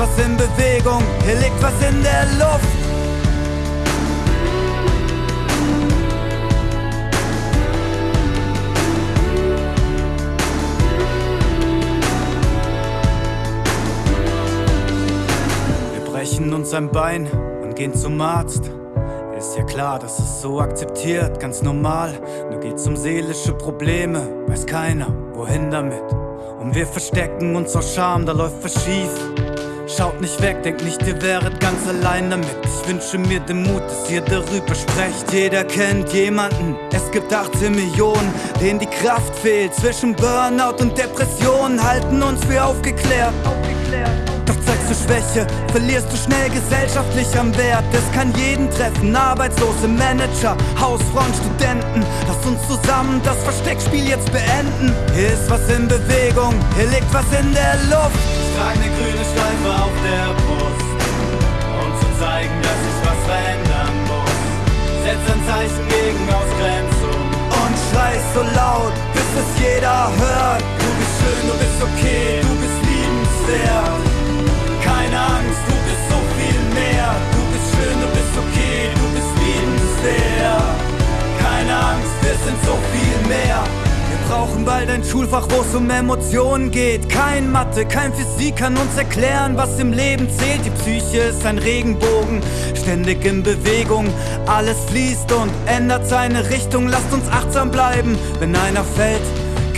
was in Bewegung, hier liegt was in der Luft. Wir brechen uns ein Bein und gehen zum Arzt. Ist ja klar, das ist so akzeptiert, ganz normal. Nur geht's um seelische Probleme, weiß keiner, wohin damit. Und wir verstecken uns aus Scham, da läuft was schief. Schaut nicht weg, denkt nicht, ihr wäret ganz allein damit. Ich wünsche mir den Mut, dass ihr darüber sprecht. Jeder kennt jemanden, es gibt 18 Millionen, denen die Kraft fehlt. Zwischen Burnout und Depression halten uns für aufgeklärt. Doch zeigst du Schwäche, verlierst du schnell gesellschaftlich am Wert. Es kann jeden treffen, Arbeitslose, Manager, Hausfrauen, Studenten. Lass uns zusammen das Versteckspiel jetzt beenden. Hier ist was in Bewegung, hier liegt was in der Luft. Bist okay, du bist liebenswert. Keine Angst, du bist so viel mehr. Du bist schön, du bist okay, du bist liebenswert. Keine Angst, wir sind so viel mehr. Wir brauchen bald ein Schulfach, wo es um Emotionen geht. Kein Mathe, kein Physik kann uns erklären, was im Leben zählt. Die Psyche ist ein Regenbogen, ständig in Bewegung. Alles fließt und ändert seine Richtung. Lasst uns achtsam bleiben, wenn einer fällt.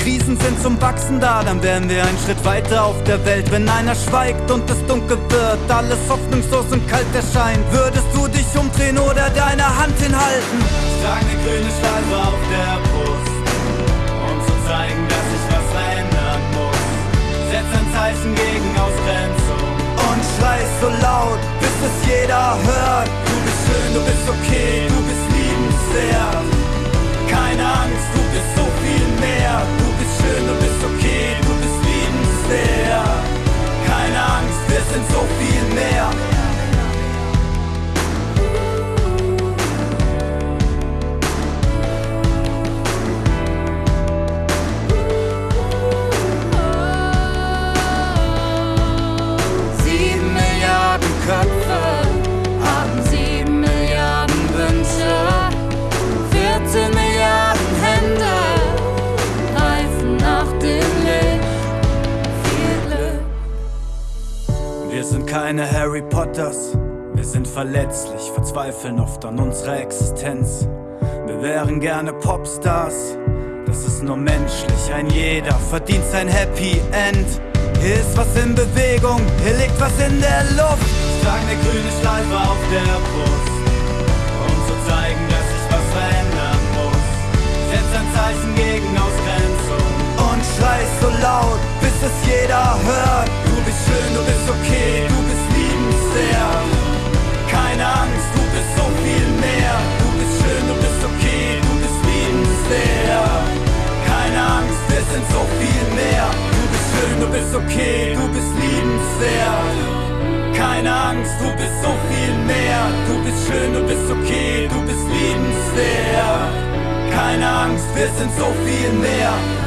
Krisen sind zum Wachsen da, dann wären wir einen Schritt weiter auf der Welt. Wenn einer schweigt und es dunkel wird, alles hoffnungslos und kalt erscheint, würdest du dich umdrehen oder deine Hand hinhalten? Ich trage eine grüne Schleife auf der Brust, um zu zeigen, dass sich Wir sind keine Harry Potters, wir sind verletzlich, verzweifeln oft an unserer Existenz. Wir wären gerne Popstars, das ist nur menschlich, ein jeder verdient sein Happy End. Hier ist was in Bewegung, hier liegt was in der Luft. Ich trage eine grüne Schleife auf der Brust, um zu zeigen, dass sich was verändern muss. Setz ein Zeichen gegen Ausgrenzung und schrei so laut, bis es jeder hört. Bist okay, du bist liebenswert. Keine Angst, du bist so viel mehr. Du bist schön, du bist okay, du bist liebenswert. Keine Angst, wir sind so viel mehr.